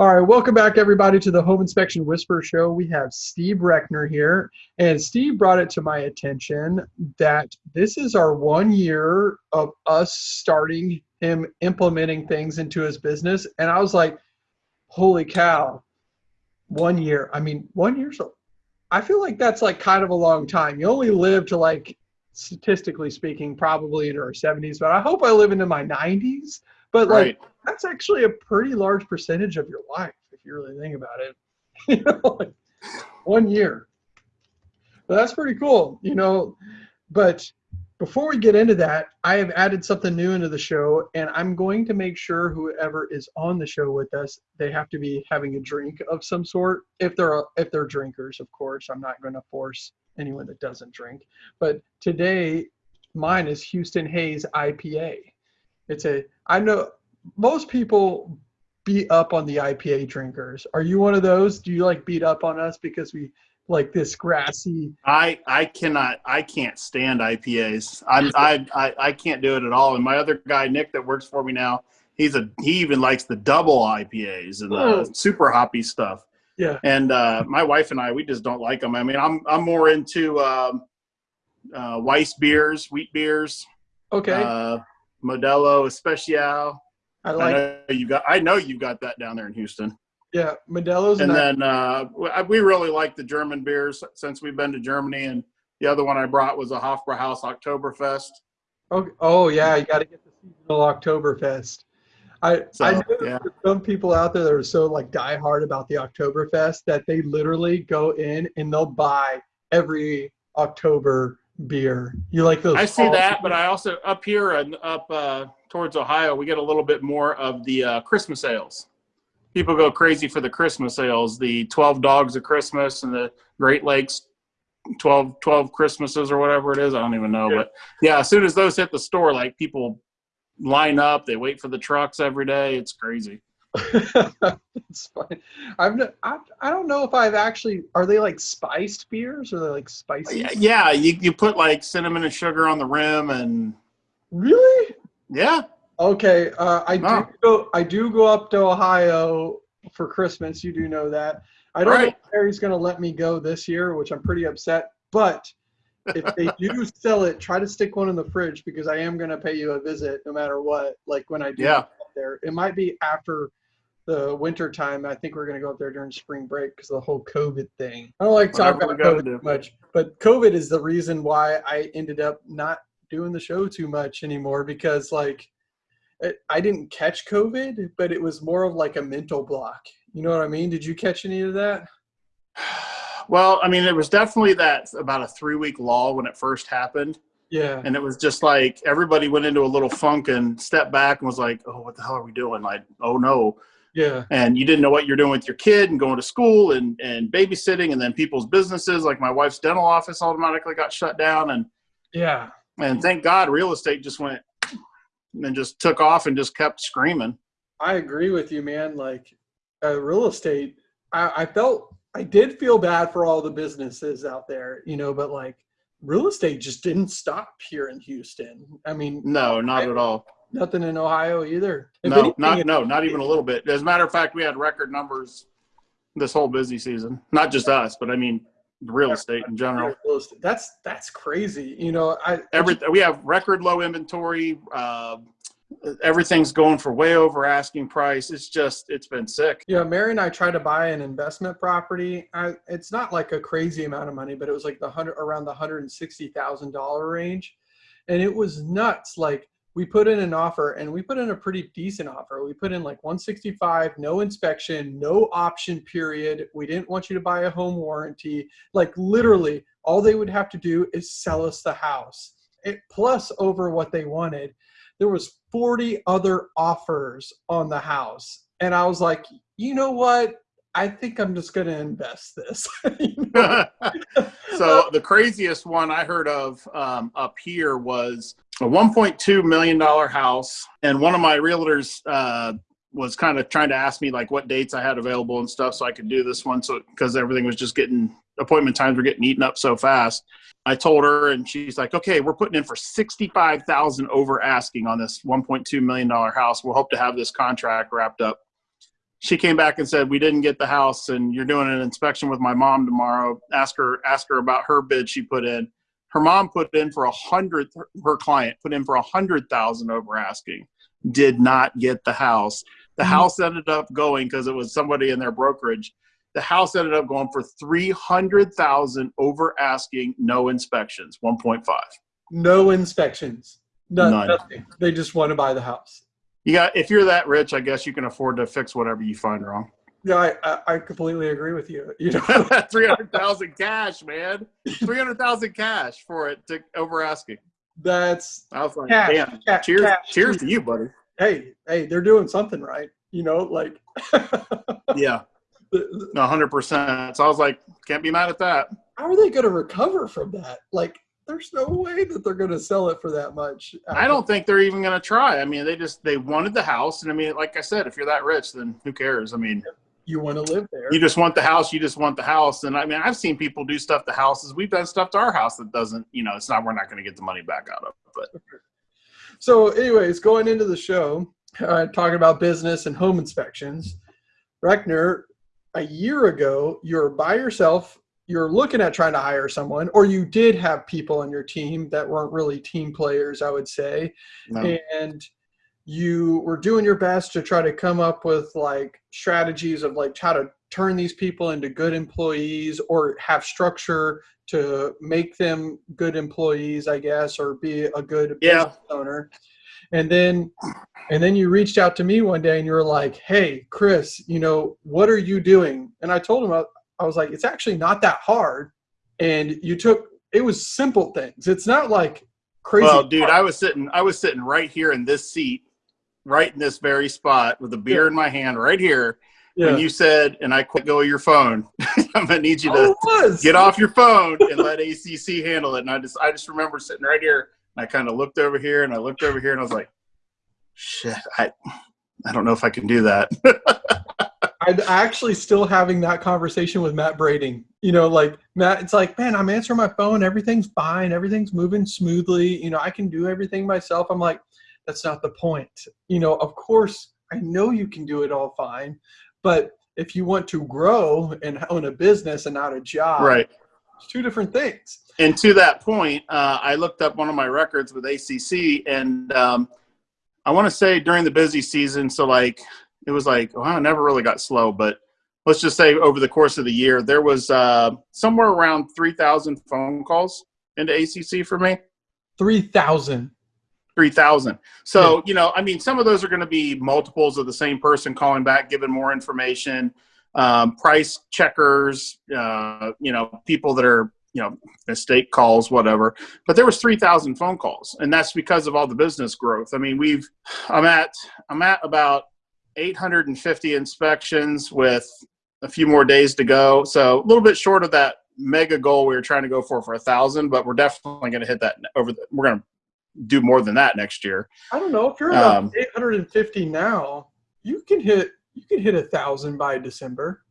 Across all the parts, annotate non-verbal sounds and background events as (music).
All right, welcome back everybody to the Home Inspection Whisper Show. We have Steve Reckner here, and Steve brought it to my attention that this is our one year of us starting him implementing things into his business, and I was like, "Holy cow!" One year. I mean, one year. So, I feel like that's like kind of a long time. You only live to like, statistically speaking, probably into our 70s, but I hope I live into my 90s. But like, right that's actually a pretty large percentage of your life if you really think about it. (laughs) you know, like one year. But that's pretty cool, you know. But before we get into that, I have added something new into the show, and I'm going to make sure whoever is on the show with us, they have to be having a drink of some sort. If they're if they're drinkers, of course, I'm not going to force anyone that doesn't drink. But today, mine is Houston Hayes IPA. It's a I know most people beat up on the IPA drinkers. Are you one of those? Do you like beat up on us because we like this grassy? I I cannot I can't stand IPAs. I'm I, I I can't do it at all. And my other guy Nick that works for me now, he's a he even likes the double IPAs and the oh. super hoppy stuff. Yeah. And uh, my wife and I we just don't like them. I mean, I'm I'm more into um, uh, Weiss beers, wheat beers. Okay. Uh, Modelo Especial. I like. I know you got. I know you got that down there in Houston. Yeah, Modelo's. And then uh, we really like the German beers since we've been to Germany, and the other one I brought was a Hofbrauhaus Oktoberfest. Oh, oh yeah, you got to get the seasonal Oktoberfest. I so, I know yeah. some people out there that are so like diehard about the Oktoberfest that they literally go in and they'll buy every October beer. You like those? I see that, but I also up here and up uh, towards Ohio, we get a little bit more of the uh, Christmas ales. People go crazy for the Christmas ales, the 12 Dogs of Christmas and the Great Lakes 12, 12 Christmases or whatever it is. I don't even know. Yeah. But yeah, as soon as those hit the store, like people line up, they wait for the trucks every day. It's crazy. (laughs) it's fine. I've I, I don't know if I've actually are they like spiced beers or they like spicy? Yeah, yeah, you you put like cinnamon and sugar on the rim and really yeah. Okay, uh, I do go. I do go up to Ohio for Christmas. You do know that. I don't right. know if Harry's going to let me go this year, which I'm pretty upset. But if they (laughs) do sell it, try to stick one in the fridge because I am going to pay you a visit no matter what. Like when I do yeah. there, it might be after the winter time. I think we're going to go up there during spring break because of the whole COVID thing. I don't like talking about COVID too much, but COVID is the reason why I ended up not doing the show too much anymore because like I didn't catch COVID, but it was more of like a mental block. You know what I mean? Did you catch any of that? (sighs) Well, I mean, it was definitely that about a three week lull when it first happened. Yeah. And it was just like everybody went into a little funk and stepped back and was like, oh, what the hell are we doing? Like, oh no. Yeah. And you didn't know what you're doing with your kid and going to school and, and babysitting and then people's businesses, like my wife's dental office automatically got shut down. And yeah. And thank God real estate just went and just took off and just kept screaming. I agree with you, man. Like uh, real estate, I, I felt I did feel bad for all the businesses out there, you know, but like real estate just didn't stop here in Houston. I mean, no, not at all. Nothing in Ohio either. If no, anything, not no, not even a little bit. As a matter of fact, we had record numbers this whole busy season. Not just us, but I mean real estate in general. That's that's crazy. You know, I every we have record low inventory. Uh, everything's going for way over asking price. It's just it's been sick. Yeah, Mary and I tried to buy an investment property. I, it's not like a crazy amount of money, but it was like the hundred around the hundred and sixty thousand dollar range, and it was nuts. Like we put in an offer and we put in a pretty decent offer. We put in like 165, no inspection, no option period. We didn't want you to buy a home warranty. Like literally, all they would have to do is sell us the house. It plus over what they wanted. There was 40 other offers on the house. And I was like, you know what? I think I'm just going to invest this. (laughs) (laughs) so the craziest one I heard of um, up here was a 1.2 million dollar house, and one of my realtors uh, was kind of trying to ask me like what dates I had available and stuff, so I could do this one. So because everything was just getting appointment times were getting eaten up so fast. I told her, and she's like, "Okay, we're putting in for sixty-five thousand over asking on this one point two million dollar house. We'll hope to have this contract wrapped up she came back and said we didn't get the house and you're doing an inspection with my mom tomorrow ask her ask her about her bid she put in her mom put in for a hundred her client put in for a hundred thousand over asking did not get the house the Mhm. house ended up going because it was somebody in their brokerage the house ended up going for 300000 over asking no inspections 1.5 No inspections. No, None. Nothing. They just want to buy the house. You got if you're that rich i guess you can afford to fix whatever you find wrong Yeah, I, I, I completely agree with you. You know, (laughs) 300000 cash man 300000 cash for it to over asking that's i was like Cash, damn cash, cheers cash, cheers cheers. to you buddy hey, hey, they're doing something right. You know, like (laughs) yeah 100% so i was like can't be mad at that how are they going to recover from that? Like, there's no way that they're going to sell it for that much. I don't think they're even going to try. I mean, they just they wanted the house, and I mean, like I said, if you're that rich, then who cares? I mean, You want to live there. you just want the house. You just want the house, and I mean, I've seen people do stuff to houses. We've done stuff to our house that doesn't, you know, it's not. We're not going to get the money back out of. But (laughs) So, anyways, going into the show, uh, talking about business and home inspections, Reckner, a year ago, you were by yourself. You're looking at trying to hire someone, or you did have people on your team that weren't really team players, I would say, no. and you were doing your best to try to come up with like strategies of like how to turn these people into good employees or have structure to make them good employees i guess or be a good Yeah. business owner and then and then you reached out to me one day and you were like hey chris you know what are you doing and i told him i, was like it's actually not that hard and you took it was simple things it's not like crazy well, dude, hard. I was sitting. I was sitting right here in this seat, right in this very spot, with a beer Yeah. in my hand, right here. yeah. And you said, "And I quit go of your phone. (laughs) I'm gonna need you to Oh, get off your phone and let ACC handle it." And I just, I just remember sitting right here. And I kind of looked over here, and I looked over here, and I was like, "Shit, I, I don't know if I can do that." (laughs) I'm actually still having that conversation with Matt Brading. You know, like Matt, it's like, man, I'm answering my phone, everything's fine, everything's moving smoothly. You know, I can do everything myself. I'm like, that's not the point. You know, of course, I know you can do it all fine, but if you want to grow and own a business and not a job, right. it's two different things. and to that point, uh, I looked up one of my records with ACC, and um, I want to say during the busy season, so like it was like, well, I never really got slow, but let's just say over the course of the year, there was uh, somewhere around three thousand phone calls into ACC for me. Three thousand. Three thousand. So you know, I mean, some of those are going to be multiples of the same person calling back, giving more information, um, price checkers. Uh, you know, people that are you know mistake calls, whatever. But there was three thousand phone calls, and that's because of all the business growth. I mean, we've I'm at I'm at about 850 inspections with a few more days to go. So a little bit short of that mega goal we were trying to go for for a thousand, but we're definitely going to hit that over. The, we're going to do more than that next year. I don't know if you're about Um, 850 now. You can hit you can hit a thousand by December.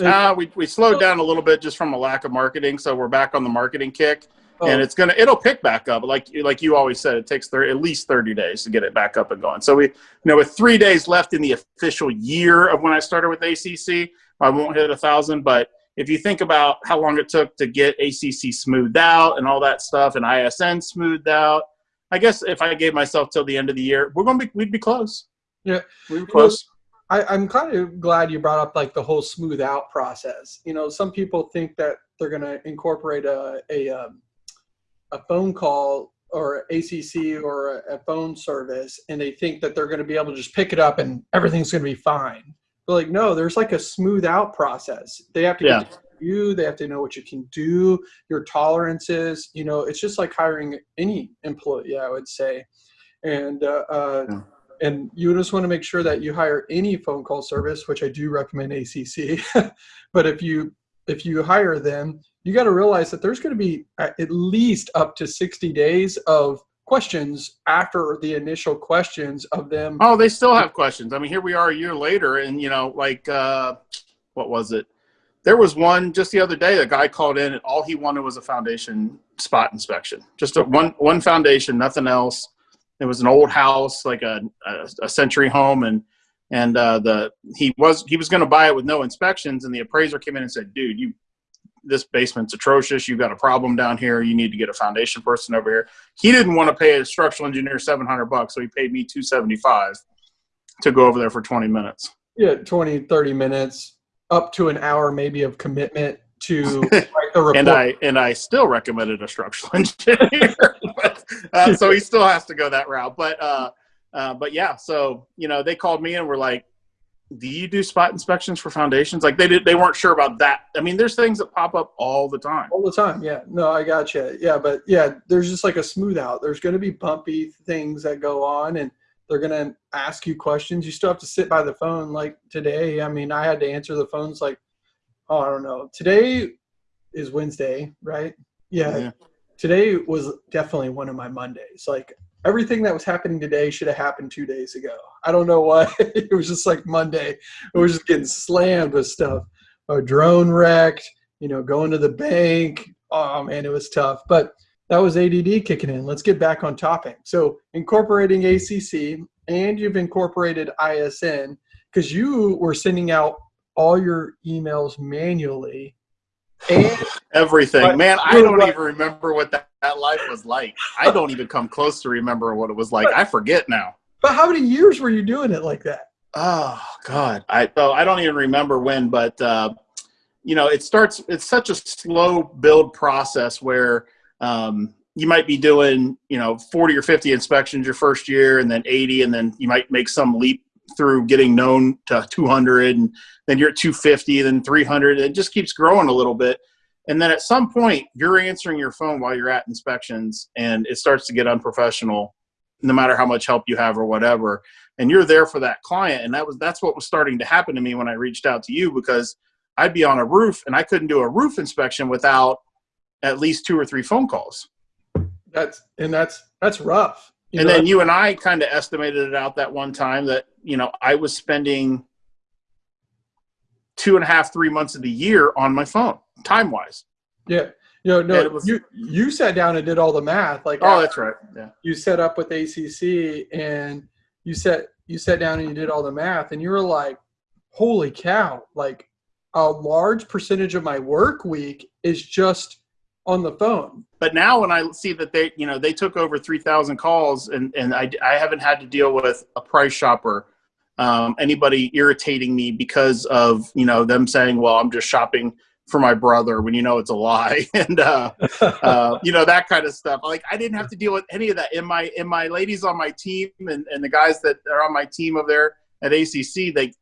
Uh, we we slowed down a little bit just from a lack of marketing, so we're back on the marketing kick, Oh, and it's gonna it'll pick back up. Like like you always said, it takes 30, at least thirty days to get it back up and going. So we you know with three days left in the official year of when I started with ACC, I won't hit a thousand. But if you think about how long it took to get ACC smoothed out and all that stuff, and ISN smoothed out, I guess if I gave myself till the end of the year, we're gonna be we'd be close. Yeah. we'd be close. I, I'm kind of glad you brought up like the whole smooth out process. You know, some people think that they're going to incorporate a a, um, a phone call or ACC or a, phone service, and they think that they're going to be able to just pick it up and everything's going to be fine. But like, no, there's like a smooth out process. They have to Yeah. get to know you. They have to know what you can do, your tolerances. You know, it's just like hiring any employee, I would say. And uh, uh, Yeah. and you just want to make sure that you hire any phone call service, which I do recommend ACC. (laughs) but if you if you hire them, you got to realize that there's going to be at at least up to 60 days of questions after the initial questions of them. Oh, they still have questions. I mean, here we are a year later, and you know, like uh, what was it? There was one just the other day. A guy called in, and all he wanted was a foundation spot inspection, just a, one one foundation, nothing else. It was an old house, like a, a, a century home, and and uh, the he was he was going to buy it with no inspections, and the appraiser came in and said, "Dude, you this basement's atrocious. You've got a problem down here. You need to get a foundation person over here." He didn't want to pay a structural engineer seven hundred bucks, so he paid me two seventy five to go over there for twenty minutes. Yeah, 20, 30 minutes, up to an hour maybe of commitment to (laughs) write the report. and I and I still recommended a structural (laughs) engineer, but, uh, so he still has to go that route. But uh, uh, but yeah, so you know they called me and were like, "Do you do spot inspections for foundations?" Like they did, they weren't sure about that. I mean, there's things that pop up all the time. all the time. Yeah, no, I got you. Yeah, but yeah, there's just like a smooth out. There's going to be bumpy things that go on, and they're going to ask you questions. You still have to sit by the phone. Like today, I mean, I had to answer the phones like, oh, I don't know. Today is Wednesday, right? Yeah. Yeah. Today was definitely one of my Mondays. Like everything that was happening today should have happened two days ago. I don't know why. (laughs) it was just like Monday. It was just getting slammed with stuff. A drone wrecked, you know, going to the bank. Oh man, it was tough. But that was ADD kicking in. Let's get back on topic. So incorporating ACC and you've incorporated ISN because you were sending out all your emails manually. (laughs) And Everything, man. I don't even remember what that, that life was like. I don't even come close to remember what it was like. I forget now. but how many years were you doing it like that? Oh God, I oh, I don't even remember when, but uh, you know, it starts. It's such a slow build process where um, you might be doing you know forty or fifty inspections your first year, and then eighty, and then you might make some leap through getting known to two hundred, and then you're at two fifty, then three hundred. It just keeps growing a little bit. And then at some point, you're answering your phone while you're at inspections, and it starts to get unprofessional, no matter how much help you have or whatever. And you're there for that client and that was that's what was starting to happen to me when i reached out to you because i'd be on a roof and i couldn't do a roof inspection without at least two or three phone calls. That's and that's that's rough. You and know, then you and i kind of estimated it out that one time that you know i was spending two and a half three months of the year on my phone time wise yeah, you know, And no, was- you you sat down and did all the math. Like oh that's right yeah you set up with ACC and you set you sat down and you did all the math and you were like, holy cow! Like a large percentage of my work week is just on the phone. but now when I see that they, you know, they took over 3,000 calls and, and I, I haven't had to deal with a price shopper, um, anybody irritating me because of, you know, them saying, well, I'm just shopping for my brother when you know it's a lie. (laughs) and, uh, (laughs) uh, you know, that kind of stuff. Like I didn't have to deal with any of that in my, in my ladies on my team and, and the guys that are on my team over there at ACC, they,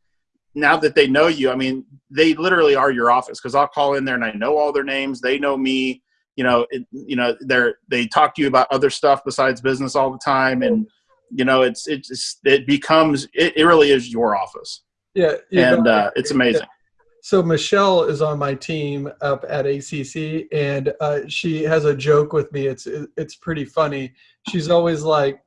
now that they know you, I mean, they literally are your office because I'll call in there and I know all their names. They know me you know, it, you know, they're they talk to you about other stuff besides business all the time, and you know, it's it's it becomes it, it really is your office, yeah, yeah, and uh, it's amazing. So Michelle is on my team up at ACC, and uh, she has a joke with me. It's it's pretty funny. She's always like,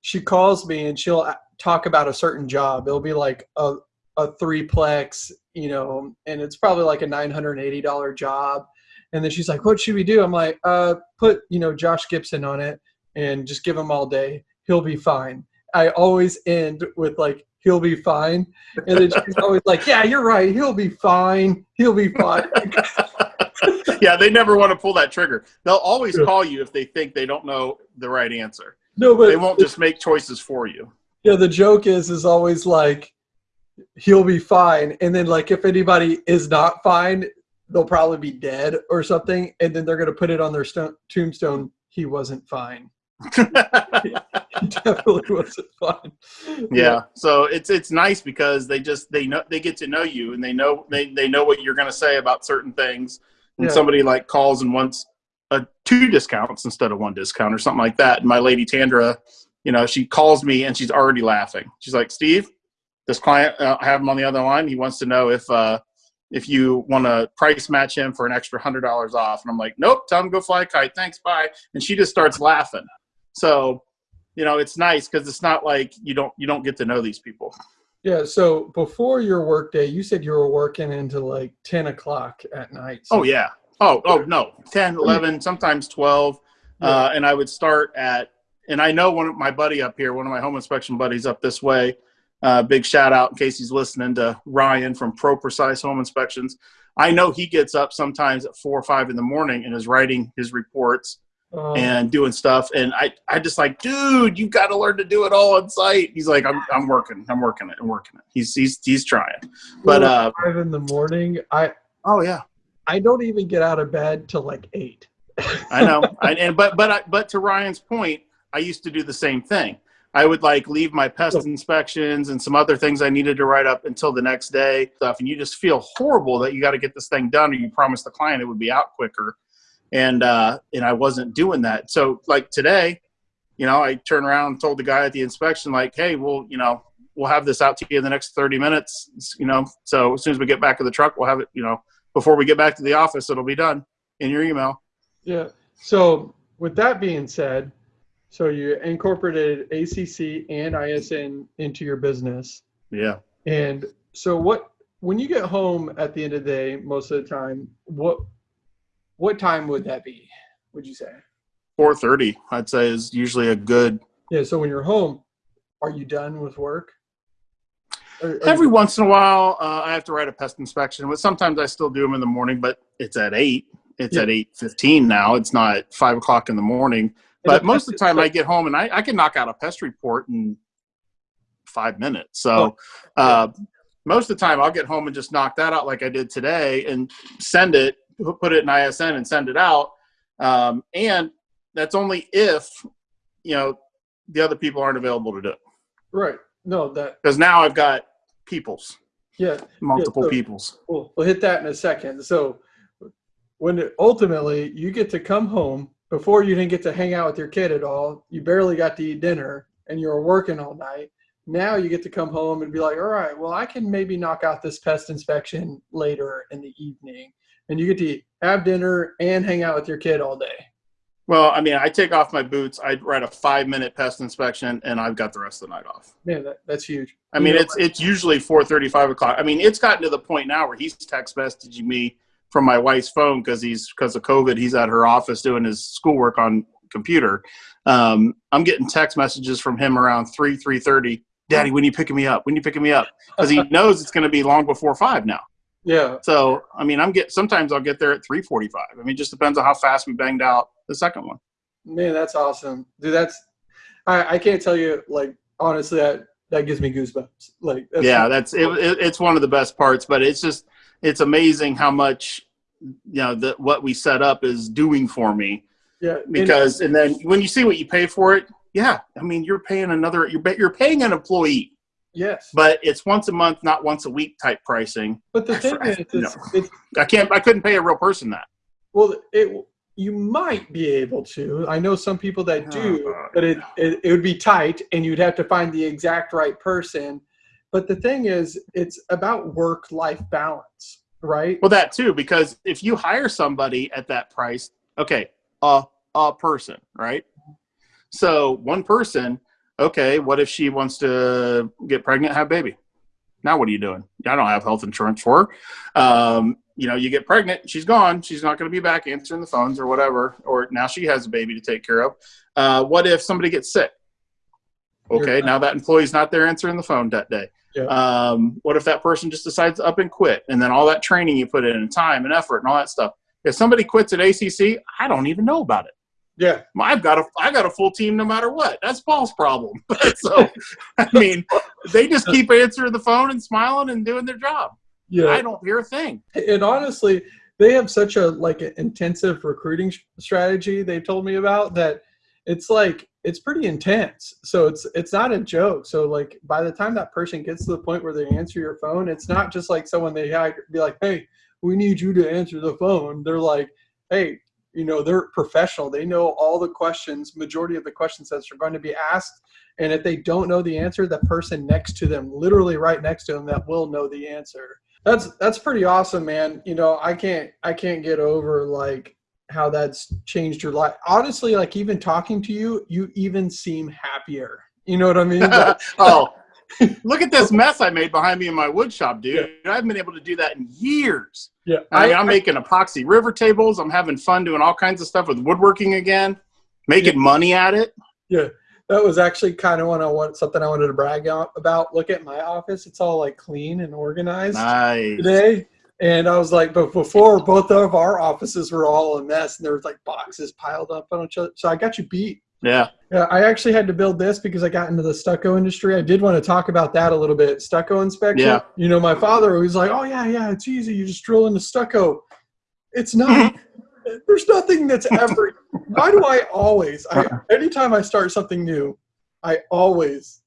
she calls me and she'll talk about a certain job. It'll be like a a threeplex, you know, and it's probably like a nine hundred and eighty dollar job. And then she's like, "What should we do?" I'm like, "Uh, put you know Josh Gibson on it, and just give him all day. He'll be fine." I always end with like, "He'll be fine." And then she's always like, "Yeah, you're right. He'll be fine. He'll be fine." (laughs) yeah, they never want to pull that trigger. They'll always call you if they think they don't know the right answer. no, but They won't just make choices for you. yeah, the joke is is always like, "He'll be fine," and then like if anybody is not fine, they'll probably be dead or something, and then they're gonna put it on their stone, tombstone. He wasn't fine. (laughs) (laughs) Definitely wasn't fine. yeah so it's it's nice because they just they know they get to know you and they know they, they know what you're going to say about certain things. And Yeah. somebody like calls and wants a two discounts instead of one discount or something like that. And my lady tandra you know she calls me and she's already laughing. She's like steve this client uh, i have him on the other line. He wants to know if uh if you want to price match him for an extra hundred dollars off. And i'm like nope tell him to go fly a kite. Thanks bye. And she just starts laughing. So you know it's nice because it's not like you don't you don't get to know these people Yeah. So before your work day, you said you were working into like ten o'clock at night. oh yeah oh oh no 10 11 sometimes 12 uh, and i would start at and i know one of my buddy up here one of my home inspection buddies up this way Uh, big shout out in case he's listening to Ryan from Pro Precise Home Inspections. I know he gets up sometimes at four or five in the morning and is writing his reports Oh, and doing stuff. And I, I just like, dude, you've got to learn to do it all on site. He's like, I'm, I'm working, I'm working it, I'm working it. He's, he's, he's trying. But, uh, five in the morning. I oh yeah, I don't even get out of bed till like eight. I know. (laughs) I, and but but I, but to Ryan's point, I used to do the same thing. I would like leave my pest inspections and some other things I needed to write up until the next day stuff, and you just feel horrible that you got to get this thing done, or you promised the client it would be out quicker, and uh, and I wasn't doing that. So like today, you know, I turned around and told the guy at the inspection like, hey, well, you know, we'll have this out to you in the next thirty minutes, you know. So as soon as we get back to the truck, we'll have it, you know, before we get back to the office, it'll be done in your email. Yeah. So with that being said, so you incorporated ACC and ISN into your business, Yeah. and so what? When you get home at the end of the day, most of the time, what what time would that be? Would you say? 4:30, I'd say, is usually a good. Yeah. So when you're home, are you done with work? Or- or- Every once in a while, uh, I have to write a pest inspection, but sometimes I still do them in the morning. But it's at eight. It's Yeah. at eight fifteen now. It's not five o'clock in the morning. But most of the time, I get home and I, I can knock out a pest report in five minutes. So uh, most of the time, I'll get home and just knock that out like I did today and send it, put it in ISN and send it out. Um, and that's only if you know the other people aren't available to do it. right. No, that Because now I've got peoples, yeah. multiple so- peoples. We'll, we'll hit that in a second. So when it, ultimately you get to come home before you didn't get to hang out with your kid at all, you barely got to eat dinner and you were working all night. Now you get to come home and be like, all right, well, I can maybe knock out this pest inspection later in the evening. And you get to have dinner and hang out with your kid all day. Well, I mean, I take off my boots, I write a five minute pest inspection, and I've got the rest of the night off. Man, that, that's huge. I You mean, it's it's usually four thirty, five o'clock. I mean, it's gotten to the point now where he's text messaging me from my wife's phone because he's because of COVID. He's at her office doing his schoolwork on computer. Um, I'm getting text messages from him around three, three thirty. Daddy, when you picking me up? When you picking me up? Because he (laughs) knows it's going to be long before five now. Yeah. So, I mean, I'm get sometimes I'll get there at three forty-five. I mean, it just depends on how fast we banged out the second one. Man, that's awesome. Dude, that's, I, I can't tell you, like, honestly, that, that gives me goosebumps. Like, that's, yeah, that's it, it, It's one of the best parts, but it's just it's amazing how much you know that what we set up is doing for me yeah. and- because and then when you see what you pay for it, yeah, I mean you're paying another you're you're paying an employee, yes. but it's once a month, not once a week type pricing. But the I- (laughs) thing I- is, it's, no. it's I can't I couldn't pay a real person that. well, it you might be able to. I know some people that do, Oh, but it, it it would be tight, and you'd have to find the exact right person. But the thing is, it's about work life balance, right? Well, that too, because if you hire somebody at that price, okay, a a person, right? So one person, okay, what if she wants to get pregnant, have baby? Now what are you doing? I don't have health insurance for her. Um, you know, you get pregnant, she's gone, she's not going to be back answering the phones or whatever, or now she has a baby to take care of. Uh, what if somebody gets sick? Okay, now that employee's not there answering the phone that day. Yeah. Um, what if that person just decides to up and quit, and then all that training you put in, and time and effort and all that stuff? If somebody quits at ACC, I don't even know about it. Yeah, I've got a I got a full team no matter what. That's Paul's problem. (laughs) so, I mean, they just keep answering the phone and smiling and doing their job. yeah. I don't hear a thing. and honestly they have such a like an intensive recruiting strategy they told me about that it's like it's pretty intense so it's it's not a joke so like by the time that person gets to the point where they answer your phone it's not just like someone they hire be like hey we need you to answer the phone they're like hey you know they're professional. They know all the questions majority of the questions that are going to be asked. And if they don't know the answer the person next to them literally right next to them that will know the answer. That's that's pretty awesome man. You know i can't i can't get over like how that's changed your life. Honestly like even talking to you you even seem happier. You know what i mean? (laughs) Like, oh, look at this mess I made behind me in my wood shop, dude. I haven't been able to do that in years. yeah I mean, I'm making epoxy river tables. I'm having fun doing all kinds of stuff with woodworking again, making money at it. Yeah. That was actually kind of what I want something I wanted to brag out about. Look at my office; it's all like clean and organized Nice. today. And I was like, but before both of our offices were all a mess, and there was like boxes piled up on each other. So I got you beat. Yeah. Yeah, I actually had to build this because I got into the stucco industry. I did want to talk about that a little bit. Stucco inspection. Yeah. You know, my father was like, "Oh yeah, yeah, it's easy. You just drill into stucco." It's not. Mm-hmm. There's nothing that's ever. (laughs) why do I always? I, uh-uh. anytime I start something new, I always,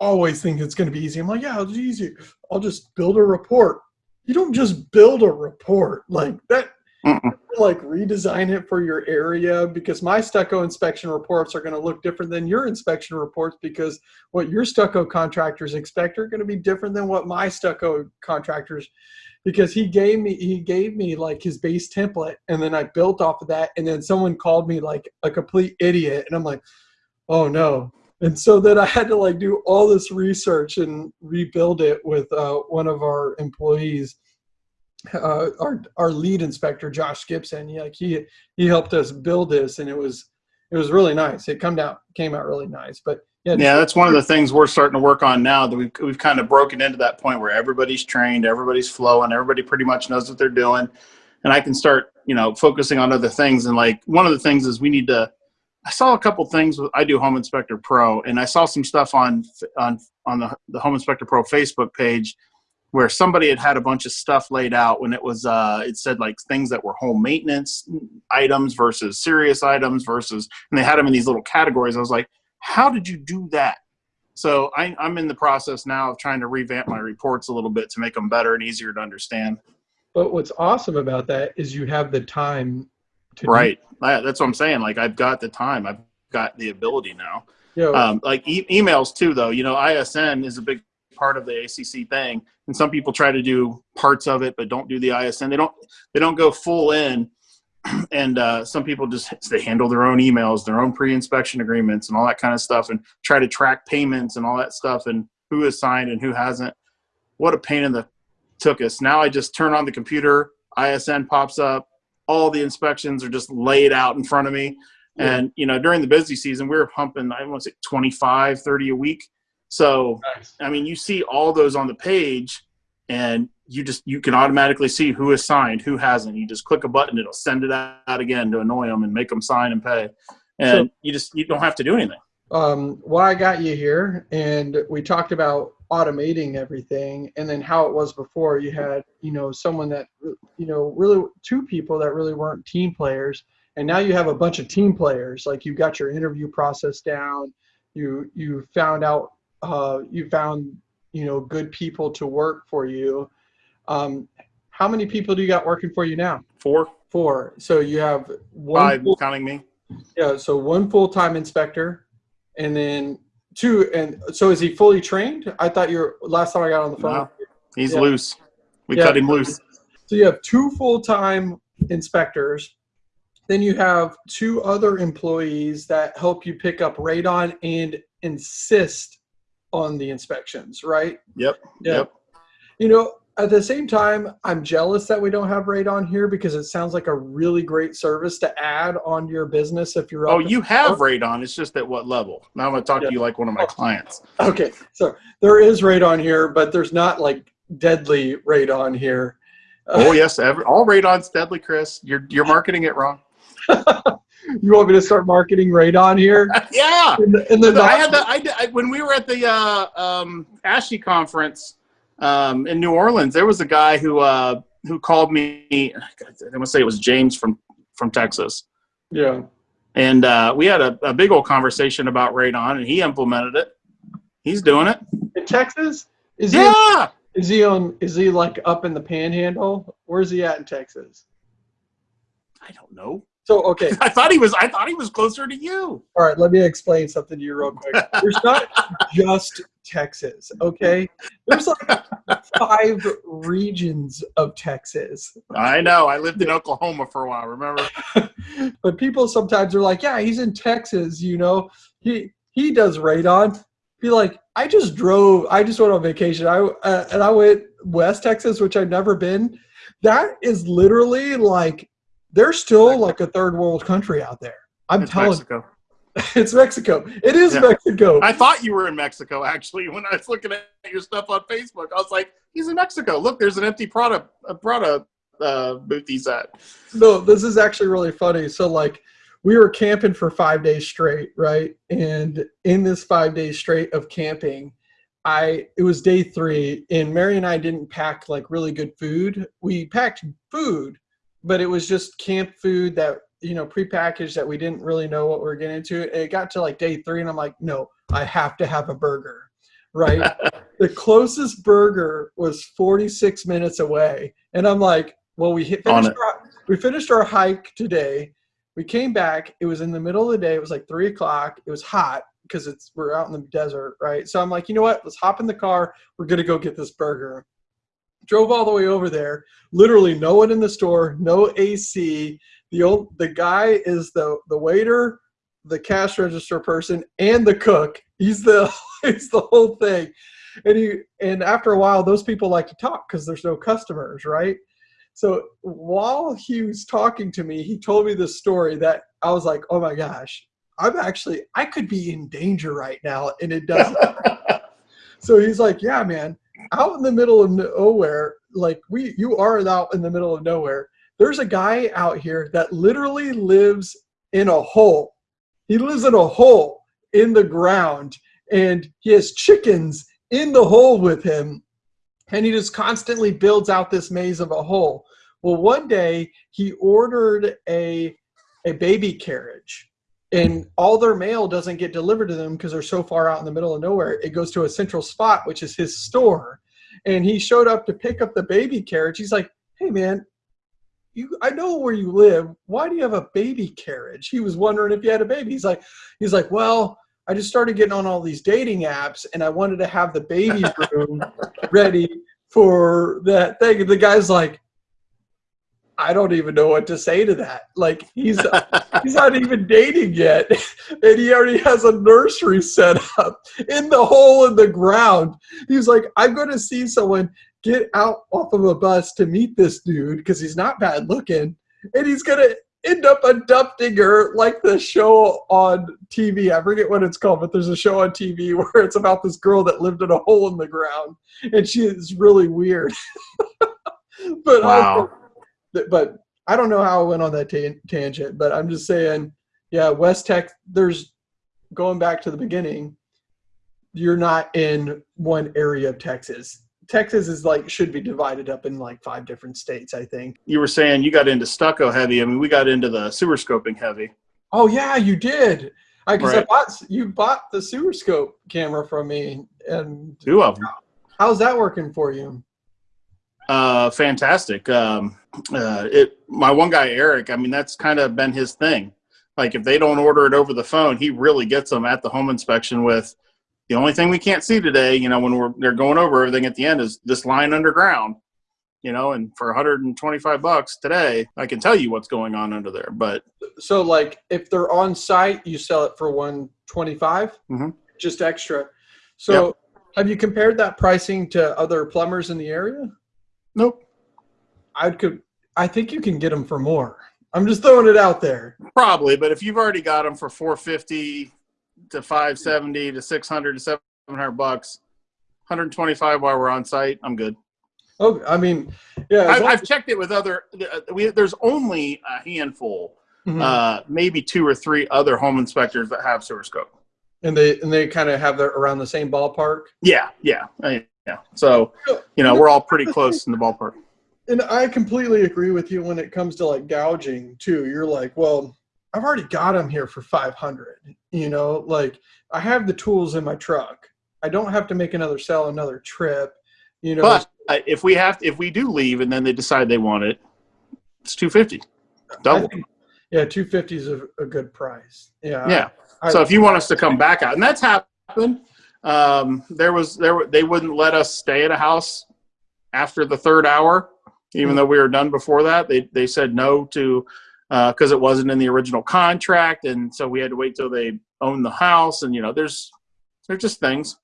always think it's going to be easy. I'm like, yeah, it's easy. I'll just build a report. You don't just build a report like that Mm-mm. Like redesign it for your area? Because my stucco inspection reports are going to look different than your inspection reports because what your stucco contractors expect are going to be different than what my stucco contractors. Because he gave me he gave me like his base template and then I built off of that and then someone called me like a complete idiot and I'm like oh no. And so then I had to like do all this research and rebuild it with uh, one of our employees uh, our our lead inspector Josh Gibson. He, like he he helped us build this, and it was it was really nice. It come out came out really nice. But yeah, Yeah, that's one of the things we're starting to work on now. That we've we've kind of broken into that point where everybody's trained, everybody's flowing, everybody pretty much knows what they're doing, and I can start you know focusing on other things. And like one of the things is we need to. I saw a couple things. I do Home Inspector Pro, and I saw some stuff on on on the the Home Inspector Pro Facebook page where somebody had had a bunch of stuff laid out when it was uh it said like things that were home maintenance items versus serious items versus and they had them in these little categories. I was like how did you do that? So I, i'm in the process now of trying to revamp my reports a little bit to make them better and easier to understand. But what's awesome about that is you have the time to do- right. I- that's what i'm saying. Like i've got the time. I've got the ability now. Know, um, like e- emails too though. You know isn is a big part of the acc thing. And some people try to do parts of it but don't do the isn they don't they don't go full in. (clears throat) And uh, some people just they handle their own emails their own pre-inspection agreements and all that kind of stuff and try to track payments and all that stuff and who has signed and who hasn't. What a pain in the took us. Now i just turn on the computer isn pops up all the inspections are just laid out in front of me. Yeah. and you know during the busy season we were pumping i want to say 25 30 a week so nice. I mean, you see all those on the page, and you just you can automatically see who is signed, who hasn't. You just click a button, it'll send it out again to annoy them and make them sign and pay. And So- you just you don't have to do anything. um, why I got you here, and we talked about automating everything, and then how it was before. You had, you know, someone that, you know, really two people that really weren't team players, and now you have a bunch of team players. Like you got your interview process down. You you found out, uh, you found, you know, good people to work for you. Um, how many people do you got working for you now? Four, Four. So you have one. five, full- counting me. yeah, so one full-time inspector, and then two. And so is he fully trained? I thought you were last time I got on the phone. No. He's Yeah. loose. We Yeah. cut him loose. So you have two full-time inspectors. Then you have two other employees that help you pick up radon and insist on the inspections, right? Yep. Yeah. Yep. You know, at the same time, I'm jealous that we don't have radon here because it sounds like a really great service to add on your business if you're Oh, you have radon. It's just at what level? Now I'm going to talk Yeah. to you like one of my oh. clients. Okay, so there is radon here, but there's not like deadly radon here. Oh yes, every, all radon's deadly, Chris. You're you're marketing it wrong. (laughs) You want me to start marketing radon here? (laughs) yeah. In the, in the I had the I, did- I when we were at the uh, um, ASHI conference um, in New Orleans. There was a guy who uh, who called me. I want to say it was James from from Texas, yeah. and uh, we had a, a big old conversation about radon, and he implemented it. He's doing it. In Texas, is he? Yeah. Is he on? Is he like up in the Panhandle? Where's he at in Texas? I don't know. So okay, (laughs) I thought he was. I thought he was closer to you. all right. Let me explain something to you real quick. There's not (laughs) just Texas, okay? There's like five regions of Texas. I know. I lived in Oklahoma for a while. Remember? (laughs) but people sometimes are like, yeah, he's in Texas, you know, he he does radon. Be like, I just drove, I just went on vacation. I uh, and I went West Texas, which I've never been. That is literally like, there's still like a third world country out there. I'm It's telling. Mexico. (laughs) It's Mexico. It is Yeah. Mexico. I thought you were in Mexico actually when I was looking at your stuff on Facebook. I was like, he's in Mexico. Look, there's an empty Prada a Prada uh, booth he's at. no, this is actually really funny. So like we were camping for five days straight, right? And in this five days straight of camping, I it was day three, and Mary and I didn't pack like really good food. We packed food, but it was just camp food that you know prepackaged that we didn't really know what we were getting into. It got to like day three, and I'm like, no, I have to have a burger, right? (laughs) the closest burger was 46 minutes away, and I'm like, well, we hit, finished our, we finished our hike today. We came back. It was in the middle of the day. It was like three o'clock. It was hot because it's we're out in the desert, right? So I'm like, you know what? Let's hop in the car. We're gonna go get this burger. Drove all the way over there. Literally, no one in the store. No AC. The old the guy is the the waiter, the cash register person, and the cook. He's the (laughs) he's the whole thing. And he and after a while, those people like to talk because there's no customers, right? So while he was talking to me, he told me this story that I was like, oh my gosh, I'm actually, I could be in danger right now. And it doesn't. (laughs) so he's like, yeah, man, out in the middle of nowhere, like we, you are out in the middle of nowhere. There's a guy out here that literally lives in a hole. He lives in a hole in the ground and he has chickens in the hole with him and he just constantly builds out this maze of a hole. Well, one day he ordered a a baby carriage, and all their mail doesn't get delivered to them because they're so far out in the middle of nowhere. It goes to a central spot, which is his store. And he showed up to pick up the baby carriage. He's like, "Hey, man." You, I know where you live. Why do you have a baby carriage? He was wondering if you had a baby. He's like, he's like, well, I just started getting on all these dating apps, and I wanted to have the baby (laughs) room ready for that thing. And the guy's like, I don't even know what to say to that. Like he's (laughs) he's not even dating yet, (laughs) and he already has a nursery set up in the hole in the ground. He's like, I'm going to see someone get out off of a bus to meet this dude because he's not bad looking, and he's going to end up adopting her like the show on TV. I forget what it's called, but there's a show on TV (laughs) where it's about this girl that lived in a hole in the ground, and she is really weird. but um, Wow. But I don't know how I went on that tan- tangent. But I'm just saying, yeah, West Tech. There's going back to the beginning. You're not in one area of Texas. Texas is like should be divided up in like five different states. I think. You were saying you got into stucco heavy. I mean, we got into the sewer scoping heavy. Oh yeah, you did. I because I Right. bought you bought the sewer scope camera from me, and Two of them. how's that working for you? Uh, fantastic. Um, uh, it. My one guy, Eric. I mean, that's kind of been his thing. Like, if they don't order it over the phone, he really gets them at the home inspection with. The only thing we can't see today, you know, when we're they're going over everything at the end, is this line underground. You know, and for 125 bucks today, I can tell you what's going on under there. But So like if they're on site, you sell it for one twenty five, Mhm. just extra. So have you compared that pricing to other plumbers in the area? nope, I could. I think you can get them for more. I'm just throwing it out there. probably. But if you've already got them for 450 to 570 to 600 to 700 bucks, 125 while we're on site, I'm good. Oh, I mean, yeah. I've, I've checked it with other. uh, We, there's only a handful, Mhm. uh, maybe two or three other home inspectors that have sewer scope. and they and they kind of have their around the same ballpark. Yeah, yeah, I- yeah. So you know, we're all pretty close in the ballpark. And I completely agree with you when it comes to like gouging too. You're like, well, I've already got them here for 500. You know, like I have the tools in my truck. I don't have to make another sell another trip. You know, But if we have, if we do leave and then they decide they want it, it's 250. Double. think, yeah, 250 is a, a good price. Yeah. Yeah. I- So if you want us to come back out, and that's happened, um, there was there were- they wouldn't let us stay at a house after the third hour, even Hmm. though we were done before that. They they said no to because it wasn't in the original contract, and so we had to wait till they owned the house. And you know, there's there's just things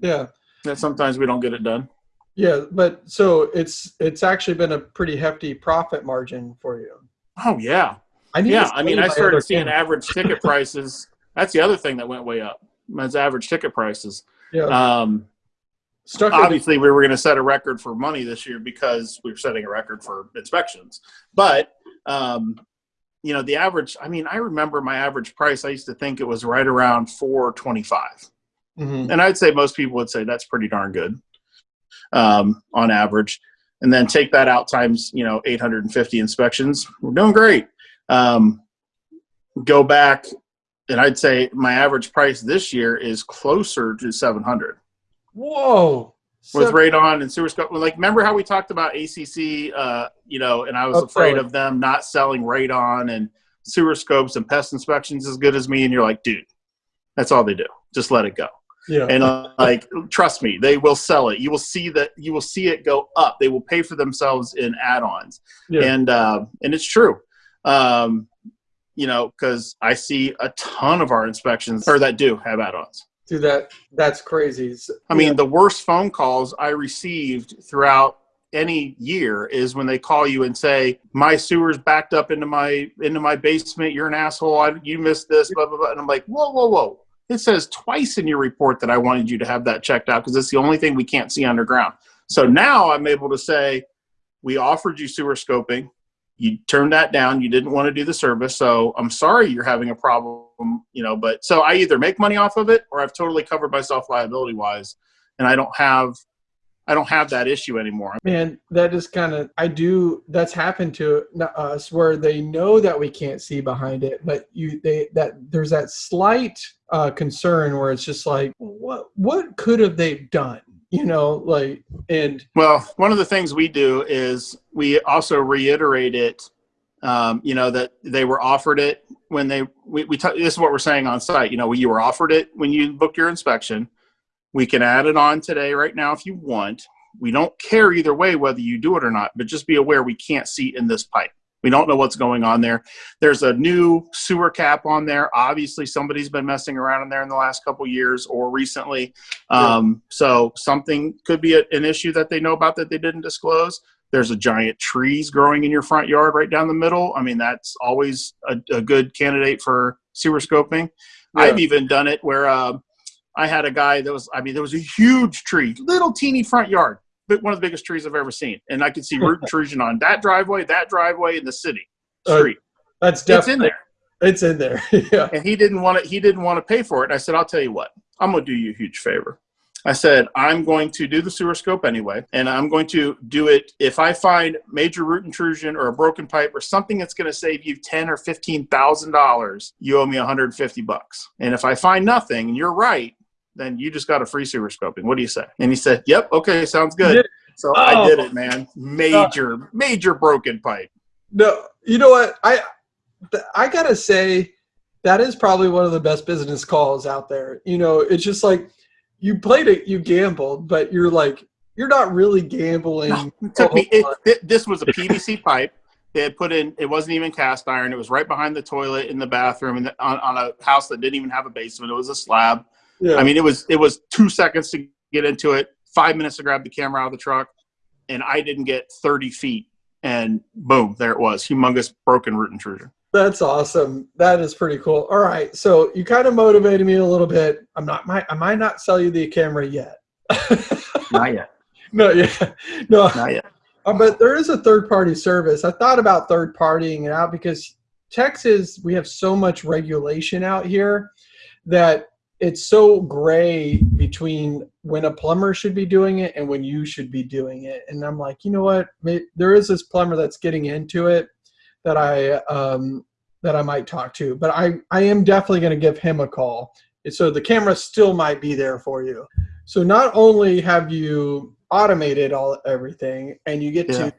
yeah. that sometimes we don't get it done. Yeah, but so it's it's actually been a pretty hefty profit margin for you. Oh yeah, I yeah. I mean, I started seeing average ticket (laughs) prices That's the other thing that went way up. That's average ticket prices. Yeah. Um, Stuck. obviously, we were going to set a record for money this year because we were setting a record for inspections. But um, you know, the average. I mean, I remember my average price. I used to think it was right around four twenty-five, Mhm. and I'd say most people would say that's pretty darn good um, on average. And then take that out times you know 850 inspections. We're doing great. Um, go back, and I'd say my average price this year is closer to 700 Whoa. with So- radon and sewer scope. Like, remember how we talked about ACC? Uh, you know, and I was afraid of them not selling radon and sewer scopes and pest inspections as good as me. And you're like, dude, that's all they do. Just let it go. yeah. And uh, like, trust me, they will sell it. You will see that. You will see it go up. They will pay for themselves in add-ons yeah. and uh, and it's true. Um, you know, because I see a ton of our inspections or that do have add-ons. Dude, that that's crazy. I mean, the worst phone calls I received throughout any year is when they call you and say, "My sewer's backed up into my into my basement. You're an asshole. I, you missed this." Blah blah blah. And I'm like, "Whoa, whoa, whoa!" It says twice in your report that I wanted you to have that checked out because it's the only thing we can't see underground. So now I'm able to say, "We offered you sewer scoping. You turned that down. You didn't want to do the service. So I'm sorry you're having a problem." You know, but so I either make money off of it or I've totally covered myself liability wise and I don't have I don't have that issue anymore. Man, that is kind of I do. That's happened to us where they know that we can't see behind it, but you they that there's that slight uh, concern where it's just like, what what could have they done? You know, like and Well, one of the things we do is we also reiterate it. Um, you know that they were offered it when they we, we t- this is what we're saying on site. You know, you were offered it when you booked your inspection. We can add it on today, right now, if you want. We don't care either way whether you do it or not, but just be aware we can't see in this pipe. We don't know what's going on there. There's a new sewer cap on there. Obviously, somebody's been messing around in there in the last couple years or recently. Um, so something could be a, an issue that they know about that they didn't disclose. There's a giant trees growing in your front yard right down the middle. I mean, that's always a, a good candidate for sewer scoping. Yeah. I've even done it where uh, I had a guy that was, I mean, there was a huge tree, little teeny front yard, but one of the biggest trees I've ever seen. And I could see root (laughs) intrusion on that driveway, that driveway, in the city Uh, street. that's it's in there. It's in there. (laughs) yeah. And he didn't want to, he didn't want to pay for it. And I said, I'll tell you what, I'm going to do you a huge favor. I said, I'm going to do the sewer scope anyway, and I'm going to do it if I find major root intrusion or a broken pipe or something that's going to save you ten or fifteen thousand dollars. You owe me 150 bucks. And if I find nothing, and you're right, then you just got a free sewer scoping. What do you say? And he said, Yep, okay, sounds good. So I Oh. did it, man. Major, major broken pipe. No, you know what? I I gotta say that is probably one of the best business calls out there. You know, it's just like you played it, you gambled, but you're like you're not really gambling. It took me. It, thi- this was a PVC pipe. They had put in. It wasn't even cast iron. It was right behind the toilet in the bathroom, and on, on a house that didn't even have a basement. It was a slab. Yeah. I mean, it was it was two seconds to get into it, five minutes to grab the camera out of the truck, and I didn't get thirty feet, and boom, there it was, humongous broken root intrusion. That's awesome. That is pretty cool. All right, so you kind of motivated me a little bit. I'm not. Might I might not sell you the camera yet. (laughs) Not yet. no, yeah, no. Not yet. Uh, but there is a third party service. I thought about third partying it out because Texas, we have so much regulation out here that it's so gray between when a plumber should be doing it and when you should be doing it. And I'm like, you know what? There is this plumber that's getting into it that I um, that I might talk to, but I I am definitely going to give him a call. So the camera still might be there for you. So not only have you automated all everything, and you get Yeah. to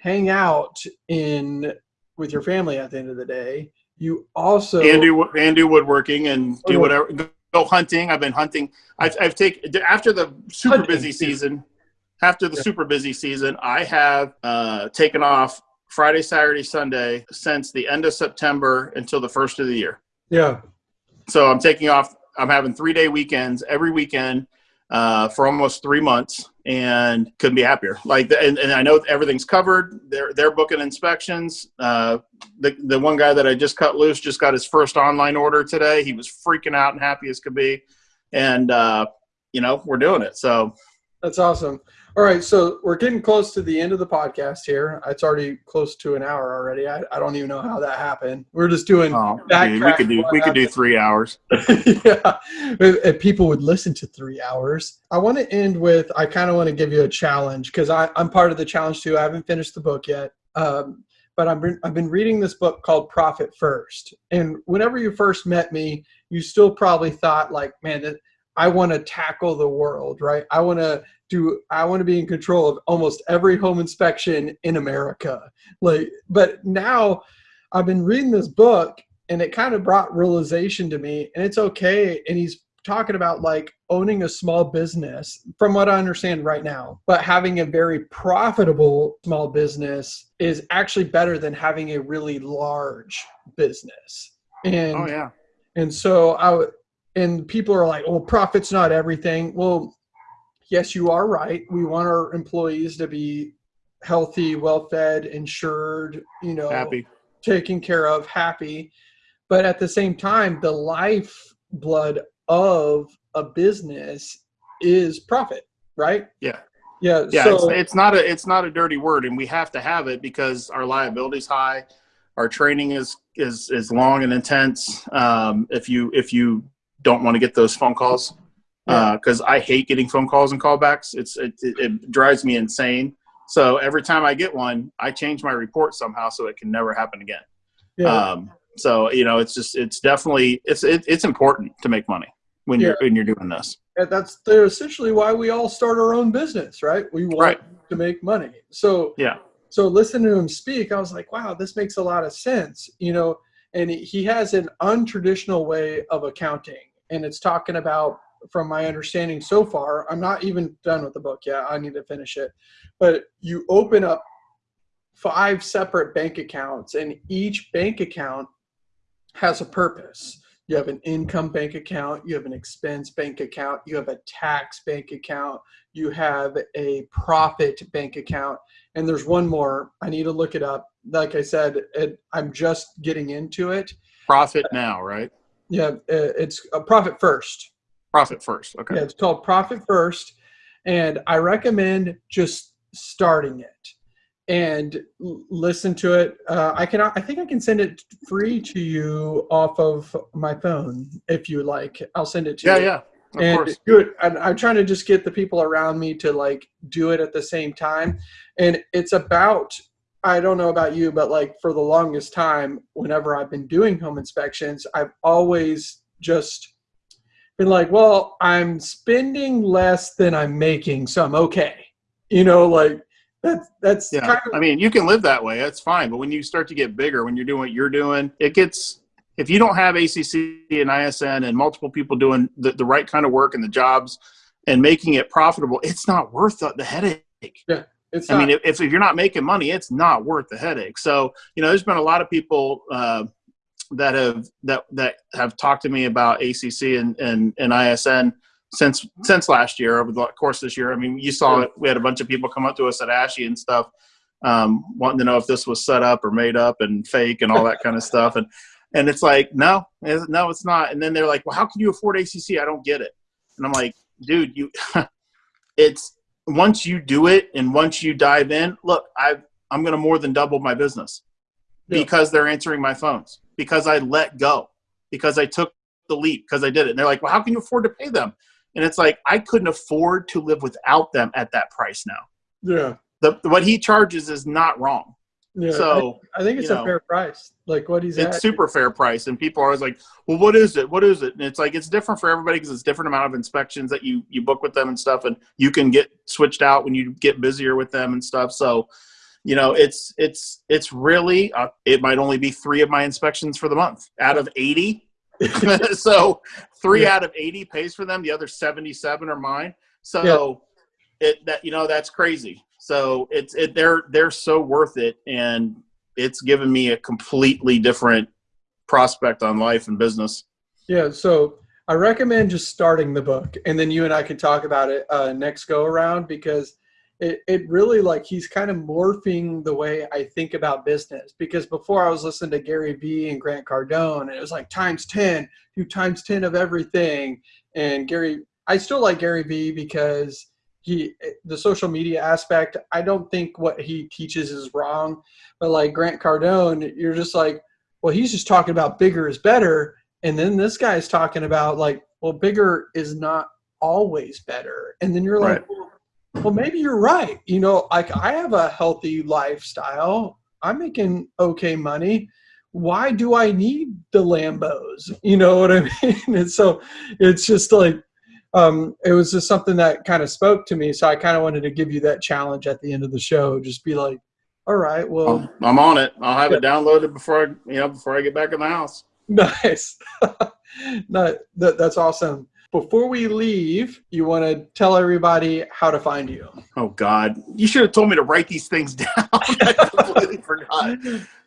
hang out in with your family at the end of the day, you also and do and do woodworking and do whatever. Go, go hunting. I've been hunting. I've I've taken after the super Hunting, busy season. After the Yeah. super busy season, I have uh, taken off Friday, Saturday, Sunday since the end of September until the first of the year. yeah So I'm taking off. I'm having three day weekends every weekend uh, for almost three months, and couldn't be happier. Like, and, and I know everything's covered. They're they're booking inspections. Uh, the the one guy that I just cut loose just got his first online order today. He was freaking out and happy as could be, and uh, you know we're doing it. So that's awesome. All right, so we're getting close to the end of the podcast here. It's already close to an hour already. I, I don't even know how that happened. We're just doing. Oh, dude, we could do we could do three hours. (laughs) yeah, if people would listen to three hours. I want to end with. I kind of want to give you a challenge because I'm part of the challenge too. I haven't finished the book yet. Um, but I've been, I've been reading this book called Profit First. And whenever you first met me, you still probably thought like, man, that I want to tackle the world, right? I want to do I want to be in control of almost every home inspection in America. Like but now I've been reading this book and it kind of brought realization to me and it's okay and he's talking about like owning a small business from what I understand right now, but having a very profitable small business is actually better than having a really large business. And oh yeah. And so I and people are like, well, profit's not everything. Well, yes, you are right. We want our employees to be healthy, well fed, insured, you know, happy, taken care of, happy. But at the same time, the lifeblood of a business is profit, right? Yeah. Yeah. Yeah. So, it's, it's not a it's not a dirty word, and we have to have it because our liability is high, our training is is is long and intense. Um, if you if you don't want to get those phone calls, because uh, I hate getting phone calls and callbacks. It's it, it, it, drives me insane. So every time I get one, I change my report somehow so it can never happen again. Yeah. Um, so you know, it's just it's definitely it's it, it's important to make money when yeah. you're when you're doing this. And that's essentially why we all start our own business, right? We want right. to make money. So yeah. So listening to him speak, I was like, wow, this makes a lot of sense. You know, and he has an untraditional way of accounting, and it's talking about from my understanding so far, I'm not even done with the book yet. I need to finish it. But you open up five separate bank accounts, and each bank account has a purpose. You have an income bank account, you have an expense bank account, you have a tax bank account, you have a profit bank account, and there's one more. I need to look it up. Like I said, it, I'm just getting into it. Profit now, right? Yeah, it's a profit first. Profit first. Okay. Yeah, it's called Profit First. And I recommend just starting it and listen to it. Uh, I can, I think I can send it free to you off of my phone if you like. I'll send it to yeah, you. Yeah, yeah. And course. do it. And I'm trying to just get the people around me to like do it at the same time. And it's about, I don't know about you, but like for the longest time, whenever I've been doing home inspections, I've always just been like, well, I'm spending less than I'm making, so I'm okay. You know, like that's that's yeah. Kind of, I mean, you can live that way. That's fine. But when you start to get bigger, when you're doing what you're doing, it gets. If you don't have ACC and ISN and multiple people doing the, the right kind of work and the jobs and making it profitable, it's not worth the, the headache. Yeah. It's I mean, if, if you're not making money, it's not worth the headache. So, you know, there's been a lot of people uh, that have that that have talked to me about ACC and and, and ISN since since last year over the course this year. I mean, you saw it. We had a bunch of people come up to us at ASHI and stuff, um, wanting to know if this was set up or made up and fake and all that kind of stuff. And and it's like, no, no, it's not. And then they're like, well, how can you afford ACC? I don't get it. And I'm like, dude, you, (laughs) it's once you do it and once you dive in. Look, I I'm going to more than double my business yeah. because they're answering my phones because I let go, because I took the leap, because I did it. And they're like, well, how can you afford to pay them? And it's like, I couldn't afford to live without them at that price now. Yeah. The, what he charges is not wrong. Yeah, so I, I think it's a know, fair price. Like what he's it's at. super fair price, and people are always like, "Well, what is it? What is it?" And it's like it's different for everybody because it's different amount of inspections that you you book with them and stuff, and you can get switched out when you get busier with them and stuff. So you know it's it's it's really uh, it might only be three of my inspections for the month out of 80 (laughs) (laughs) so three yeah. out of 80 pays for them the other 77 are mine so yeah. it that you know that's crazy so it's it they're they're so worth it and it's given me a completely different prospect on life and business yeah so I recommend just starting the book, and then you and I can talk about it uh, next go around because it, it really like he's kind of morphing the way I think about business. Because before I was listening to Gary Vee and Grant Cardone, and it was like times ten, do times ten of everything. And Gary, I still like Gary Vee because he the social media aspect. I don't think what he teaches is wrong, but like Grant Cardone, you're just like, well, he's just talking about bigger is better and then this guy's talking about like, well, bigger is not always better. And then you're like, well, well, maybe you're right. You know, like I have a healthy lifestyle. I'm making okay money. Why do I need the Lambos? You know what I (laughs) mean? And so it's just like, um, it was just something that kind of spoke to me. So I kind of wanted to give you that challenge at the end of the show. Just be like, all right, well, I'm on it. I'll have it downloaded before I, you know, before I get back in the house. (laughs) Nice. (laughs) no, that, that's awesome. Before we leave, you want to tell everybody how to find you. Oh God, you should have told me to write these things (laughs) down. I completely forgot.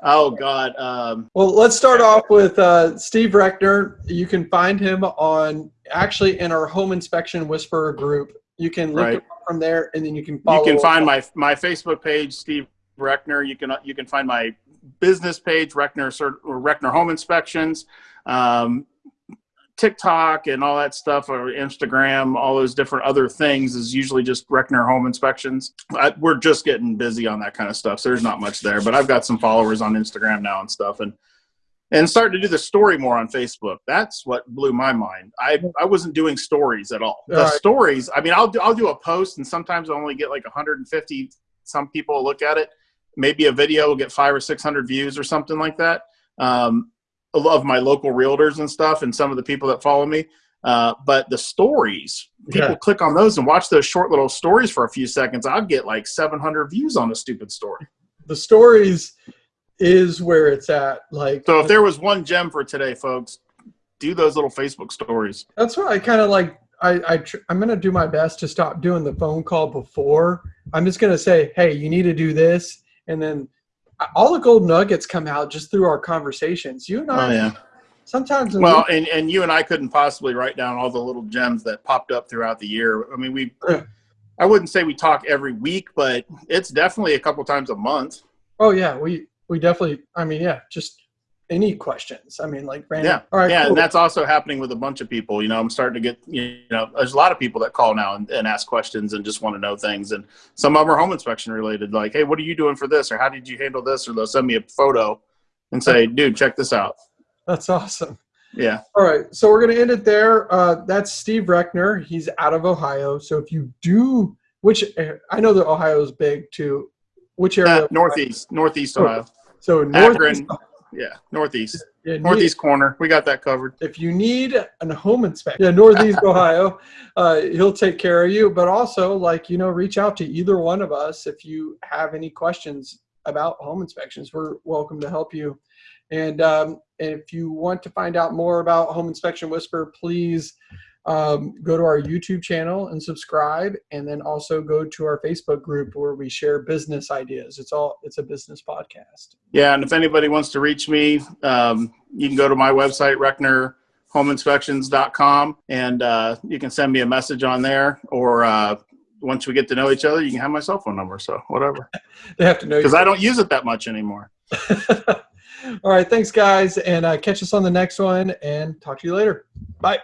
Oh God. Um, well, let's start off with uh, Steve Reckner. You can find him on actually in our home inspection whisperer group. You can look right. from there, and then you can follow. You can find my my Facebook page, Steve Reckner. You can you can find my business page, Reckner or Reckner Home Inspections, um, TikTok, and all that stuff, or Instagram, all those different other things is usually just Reckner Home Inspections. I, we're just getting busy on that kind of stuff, so there's not much there. But I've got some followers on Instagram now and stuff, and and starting to do the story more on Facebook. That's what blew my mind. I I wasn't doing stories at all. The right. stories, I mean, I'll do I'll do a post, and sometimes I only get like 150 some people look at it maybe a video will get five or six hundred views or something like that. Um, of my local realtors and stuff, and some of the people that follow me. Uh, but the stories, people yeah. click on those and watch those short little stories for a few seconds. I'll get like 700 views on a stupid story. The stories is where it's at. Like, so if there was one gem for today, folks, do those little Facebook stories. That's what I kind of like. I, I I'm gonna do my best to stop doing the phone call before. I'm just gonna say, hey, you need to do this, and then all the gold nuggets come out just through our conversations. You and oh, I, oh, yeah. sometimes. Well, we, and, and you and I couldn't possibly write down all the little gems that popped up throughout the year. I mean, we, I wouldn't say we talk every week, but it's definitely a couple times a month. Oh yeah, we we definitely. I mean, yeah, just any questions. I mean, like random. Yeah, all right, yeah, cool. and that's also happening with a bunch of people. You know, I'm starting to get you know, there's a lot of people that call now and, and ask questions and just want to know things, and some of them are home inspection related. Like, hey, what are you doing for this, or how did you handle this, or they'll send me a photo and say, dude, check this out. That's awesome. Yeah. All right, so we're gonna end it there. Uh, that's Steve Reckner. He's out of Ohio. So if you do, which I know that Ohio is big too. Which area? Uh, northeast, northeast Ohio. So northeast. Akron, yeah, northeast. Yeah, northeast corner. We got that covered. If you need a home inspection, yeah, northeast (laughs) Ohio, uh, he'll take care of you. But also, like you know, reach out to either one of us if you have any questions about home inspections. We're welcome to help you. And um, if you want to find out more about Home Inspection Whisper, please um, go to our YouTube channel and subscribe, and then also go to our Facebook group where we share business ideas. It's all it's a business podcast. Yeah, and if anybody wants to reach me, um, you can go to my website recknerhomeinspections.com, and uh, you can send me a message on there, or uh, once we get to know each other, you can have my cell phone number. So whatever. (laughs) they have to know because I don't use it that much anymore. (laughs) all right, thanks guys, and uh, catch us on the next one, and talk to you later. Bye.